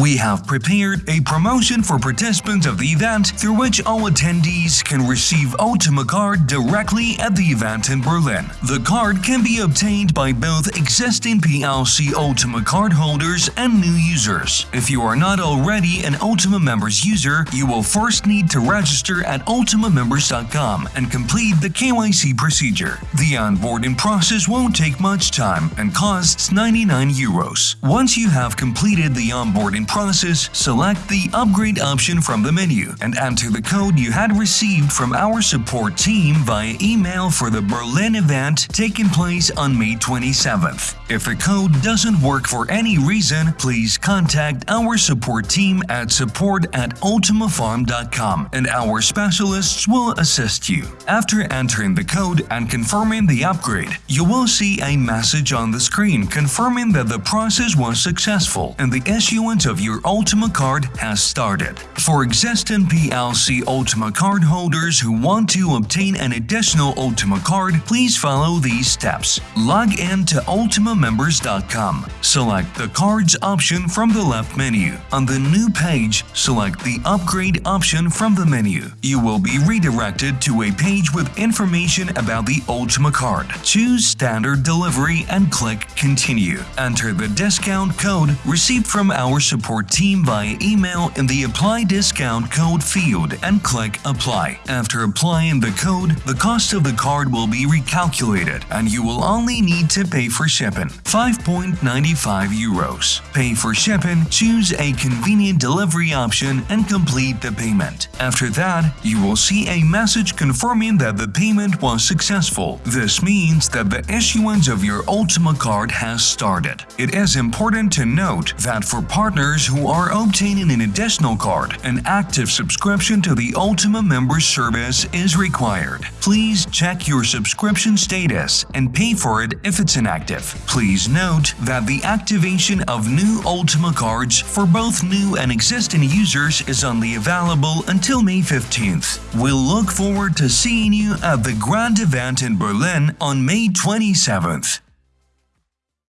we have prepared a promotion for participants of the event through which all attendees can receive Ultima card directly at the event in Berlin. The card can be obtained by both existing PLC Ultima card holders and new users. If you are not already an Ultima Members user, you will first need to register at ultimamembers.com and complete the KYC procedure. The onboarding process won't take much time and costs 99 euros. Once you have completed the onboarding process, select the upgrade option from the menu and enter the code you had received from our support team via email for the Berlin event taking place on May 27th. If the code doesn't work for any reason, please contact our support team at support at ultimafarm.com and our specialists will assist you. After entering the code and confirming the upgrade, you will see a message on the screen confirming that the process was successful and the issuance of your Ultima card has started. For existing PLC Ultima card holders who want to obtain an additional Ultima card, please follow these steps. Log in to ultimamembers.com. Select the Cards option from the left menu. On the new page, select the Upgrade option from the menu. You will be redirected to a page with information about the Ultima card. Choose Standard Delivery and click Continue. Enter the discount code received from our support team via email in the Apply Discount Code field and click Apply. After applying the code, the cost of the card will be recalculated and you will only need to pay for shipping 5.95 euros. Pay for shipping, choose a convenient delivery option and complete the payment. After that, you will see a message confirming that the payment was successful. This means that the issuance of your Ultima card has started. It is important to note that for partners who are obtaining an additional card, an active subscription to the Ultima member service is required. Please check your subscription status and pay for it if it's inactive. Please note that the activation of new Ultima cards for both new and existing users is only available until May 15th. We'll look forward to seeing you at the grand event in Berlin on May 27th.